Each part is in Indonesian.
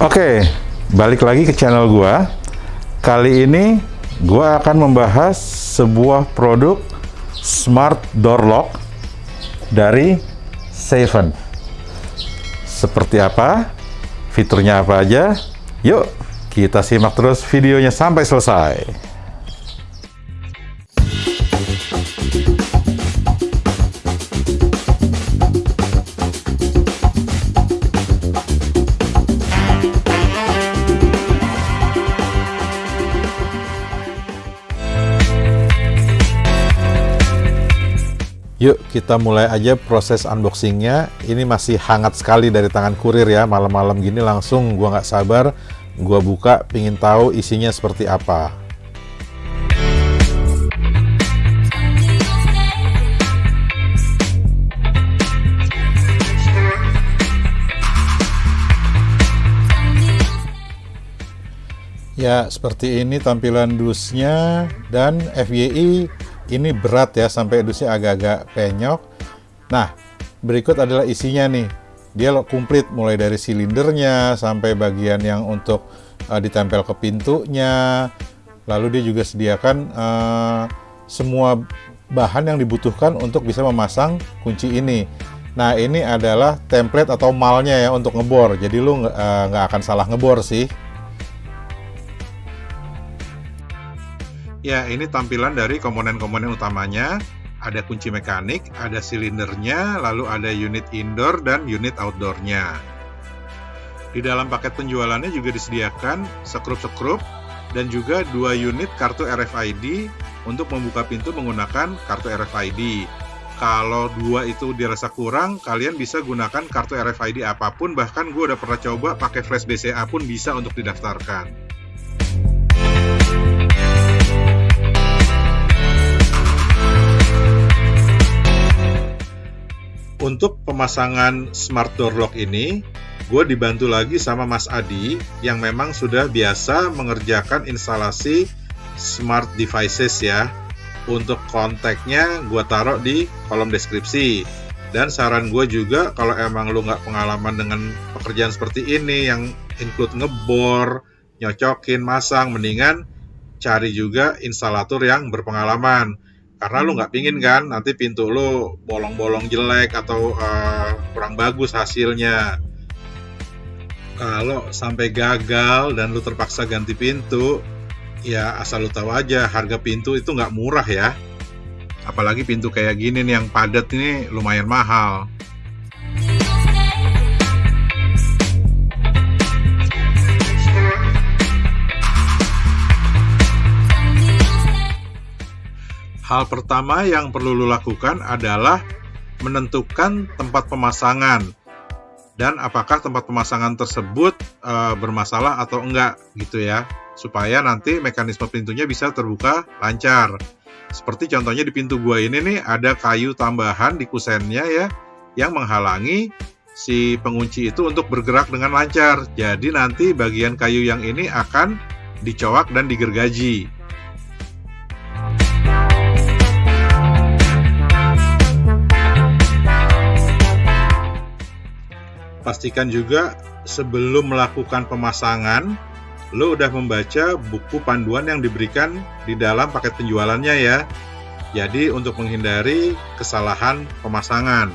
Oke, balik lagi ke channel gua. Kali ini gua akan membahas sebuah produk smart door lock dari Seven. Seperti apa? Fiturnya apa aja? Yuk, kita simak terus videonya sampai selesai. Kita mulai aja proses unboxingnya. Ini masih hangat sekali dari tangan kurir ya. Malam-malam gini langsung gua nggak sabar. Gua buka, pingin tahu isinya seperti apa. Ya, seperti ini tampilan dusnya dan FYI ini berat ya sampai dusnya agak-agak penyok. Nah, berikut adalah isinya nih. Dia komplit mulai dari silindernya sampai bagian yang untuk uh, ditempel ke pintunya. Lalu dia juga sediakan uh, semua bahan yang dibutuhkan untuk bisa memasang kunci ini. Nah, ini adalah template atau malnya ya untuk ngebor. Jadi lu uh, nggak uh, akan salah ngebor sih. Ya, ini tampilan dari komponen-komponen utamanya. Ada kunci mekanik, ada silindernya, lalu ada unit indoor dan unit outdoornya. Di dalam paket penjualannya juga disediakan sekrup-sekrup dan juga dua unit kartu RFID untuk membuka pintu menggunakan kartu RFID. Kalau dua itu dirasa kurang, kalian bisa gunakan kartu RFID apa pun, bahkan gue udah pernah coba pakai flash BCA pun bisa untuk didaftarkan. Untuk pemasangan smart door lock ini, gue dibantu lagi sama Mas Adi yang memang sudah biasa mengerjakan instalasi smart devices ya. Untuk kontaknya gue taruh di kolom deskripsi. Dan saran gue juga kalau emang lu nggak pengalaman dengan pekerjaan seperti ini yang include ngebor, nyocokin, masang, mendingan cari juga instalator yang berpengalaman karena lu nggak pingin kan nanti pintu lu bolong-bolong jelek atau uh, kurang bagus hasilnya. Kalau sampai gagal dan lu terpaksa ganti pintu ya asal lu tahu aja harga pintu itu nggak murah ya. Apalagi pintu kayak gini nih yang padat ini lumayan mahal Hal pertama yang perlu lo lakukan adalah menentukan tempat pemasangan. Dan apakah tempat pemasangan tersebut e, bermasalah atau enggak gitu ya. Supaya nanti mekanisme pintunya bisa terbuka lancar. Seperti contohnya di pintu gua ini nih ada kayu tambahan di kusennya ya yang menghalangi si pengunci itu untuk bergerak dengan lancar. Jadi nanti bagian kayu yang ini akan dicowak dan digergaji pastikan juga sebelum melakukan pemasangan, lo udah membaca buku panduan yang diberikan di dalam paket penjualannya ya. Jadi untuk menghindari kesalahan pemasangan.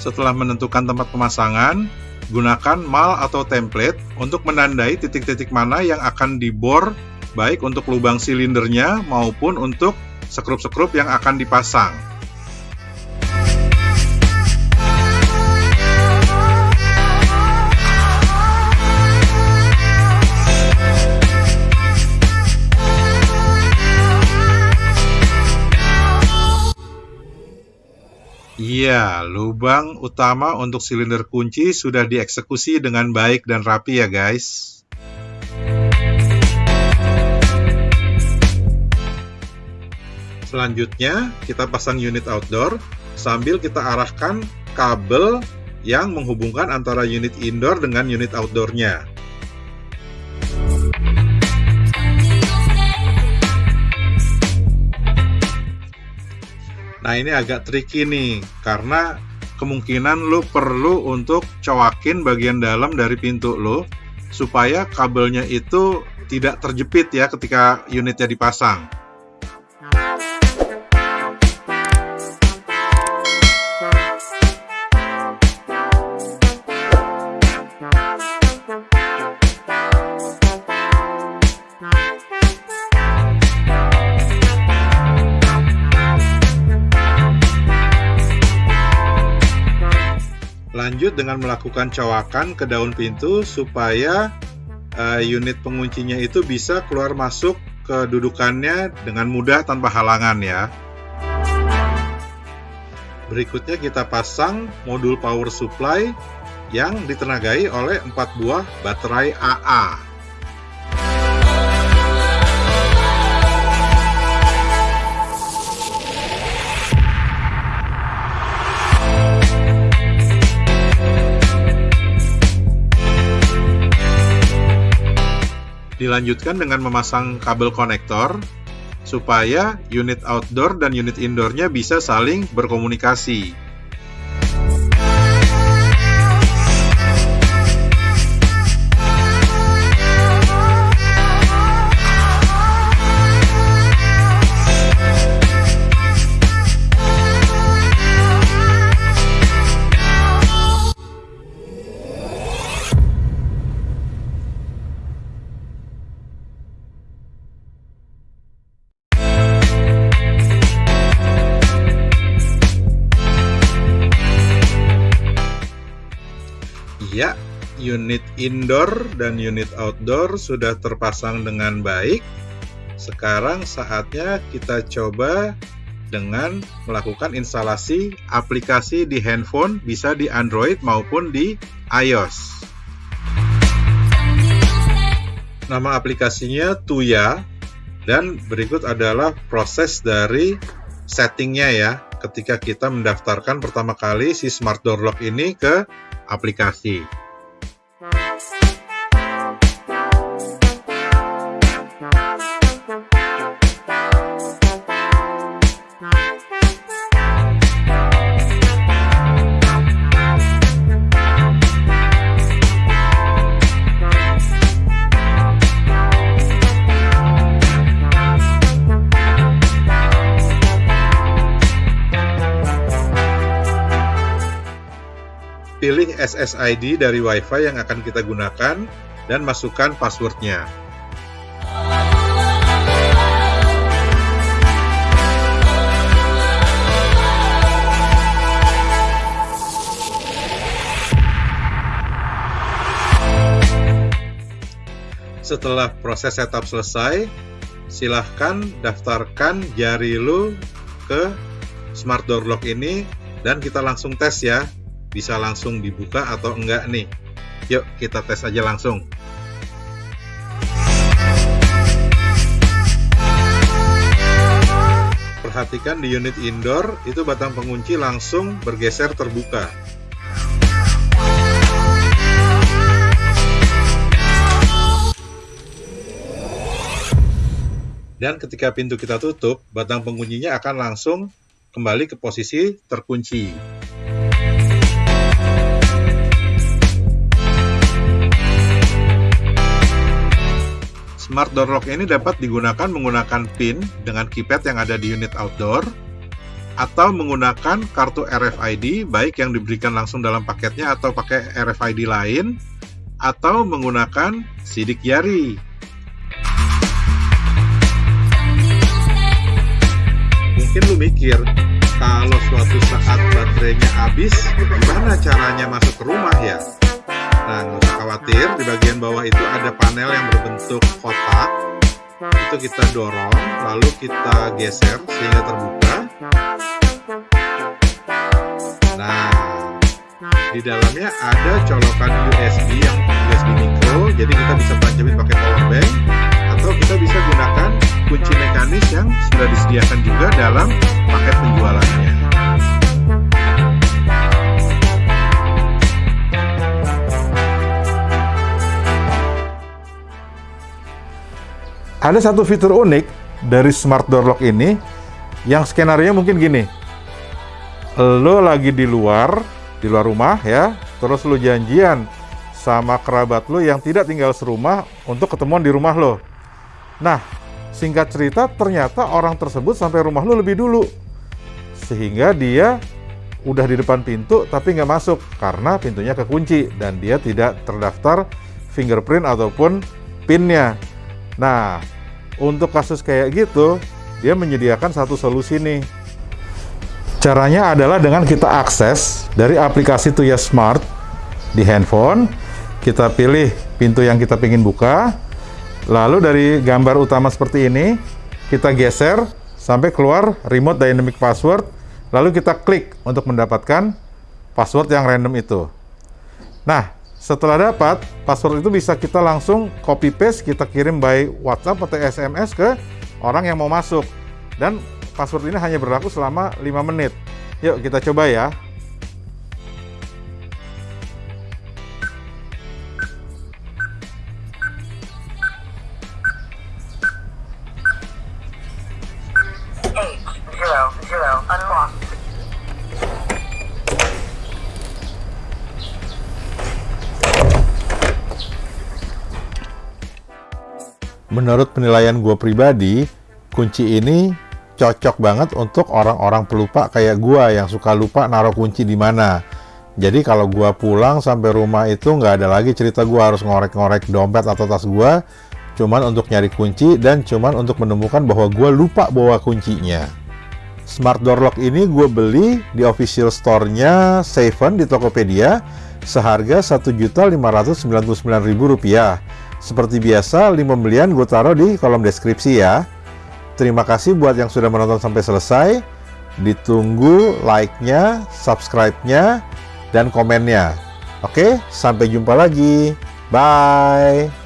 Setelah menentukan tempat pemasangan, Gunakan mal atau template untuk menandai titik-titik mana yang akan dibor baik untuk lubang silindernya maupun untuk sekrup-sekrup yang akan dipasang. Iya, lubang utama untuk silinder kunci sudah dieksekusi dengan baik dan rapi ya guys. Selanjutnya, kita pasang unit outdoor sambil kita arahkan kabel yang menghubungkan antara unit indoor dengan unit outdoornya. Nah ini agak tricky nih, karena kemungkinan lo perlu untuk cowakin bagian dalam dari pintu lo supaya kabelnya itu tidak terjepit ya ketika unitnya dipasang. Lanjut dengan melakukan cowakan ke daun pintu supaya uh, unit penguncinya itu bisa keluar masuk ke dudukannya dengan mudah tanpa halangan ya. Berikutnya kita pasang modul power supply yang ditenagai oleh 4 buah baterai AA. Dilanjutkan dengan memasang kabel konektor supaya unit outdoor dan unit indoornya bisa saling berkomunikasi. Unit indoor dan unit outdoor sudah terpasang dengan baik. Sekarang saatnya kita coba dengan melakukan instalasi aplikasi di handphone bisa di Android maupun di iOS. Nama aplikasinya Tuya dan berikut adalah proses dari settingnya ya ketika kita mendaftarkan pertama kali si Smart Door Lock ini ke aplikasi. Pilih SSID dari WiFi yang akan kita gunakan dan masukkan passwordnya. Setelah proses setup selesai, silahkan daftarkan jari lu ke Smart Door Lock ini dan kita langsung tes ya bisa langsung dibuka atau enggak nih. Yuk kita tes aja langsung. Perhatikan di unit indoor itu batang pengunci langsung bergeser terbuka. Dan ketika pintu kita tutup, batang penguncinya akan langsung kembali ke posisi terkunci. Smart Door Lock ini dapat digunakan menggunakan PIN dengan keypad yang ada di unit outdoor atau menggunakan kartu RFID baik yang diberikan langsung dalam paketnya atau pakai RFID lain atau menggunakan sidik jari. Mungkin lu mikir, kalau suatu saat baterainya habis, gimana caranya masuk ke rumah ya? Nah, nggak usah khawatir, di bagian bawah itu ada panel yang berbentuk kotak. Itu kita dorong, lalu kita geser sehingga terbuka. Nah, di dalamnya ada colokan USB yang USB micro, jadi kita bisa tancapin pakai power bank, atau kita bisa gunakan kunci mekanis yang sudah disediakan juga dalam paket penjualannya. Ada satu fitur unik dari Smart Door Lock ini yang skenario mungkin gini. lo lagi di luar, di luar rumah ya, terus lo janjian sama kerabat lo yang tidak tinggal serumah untuk ketemuan di rumah lo. Nah, singkat cerita ternyata orang tersebut sampai rumah lo lebih dulu. Sehingga dia udah di depan pintu tapi nggak masuk karena pintunya kekunci dan dia tidak terdaftar fingerprint ataupun pinnya. Nah, untuk kasus kayak gitu, dia menyediakan satu solusi nih Caranya adalah dengan kita akses dari aplikasi Tuya Smart di handphone, kita pilih pintu yang kita ingin buka, lalu dari gambar utama seperti ini, kita geser sampai keluar remote dynamic password, lalu kita klik untuk mendapatkan password yang random itu. Nah, setelah dapat, password itu bisa kita langsung copy paste, kita kirim by WhatsApp atau SMS ke orang yang mau masuk. Dan password ini hanya berlaku selama 5 menit. Yuk kita coba ya. Menurut penilaian gue pribadi, kunci ini cocok banget untuk orang-orang pelupa kayak gua yang suka lupa naruh kunci di mana. Jadi kalau gua pulang sampai rumah itu nggak ada lagi cerita gua harus ngorek-ngorek dompet atau tas gua, cuman untuk nyari kunci dan cuman untuk menemukan bahwa gua lupa bawa kuncinya. Smart Door Lock ini gue beli di official store-nya Seven di Tokopedia seharga Rp1.599.000. Seperti biasa, link pembelian gue taruh di kolom deskripsi ya. Terima kasih buat yang sudah menonton sampai selesai. Ditunggu like-nya, subscribe-nya, dan komennya. Oke, sampai jumpa lagi. Bye.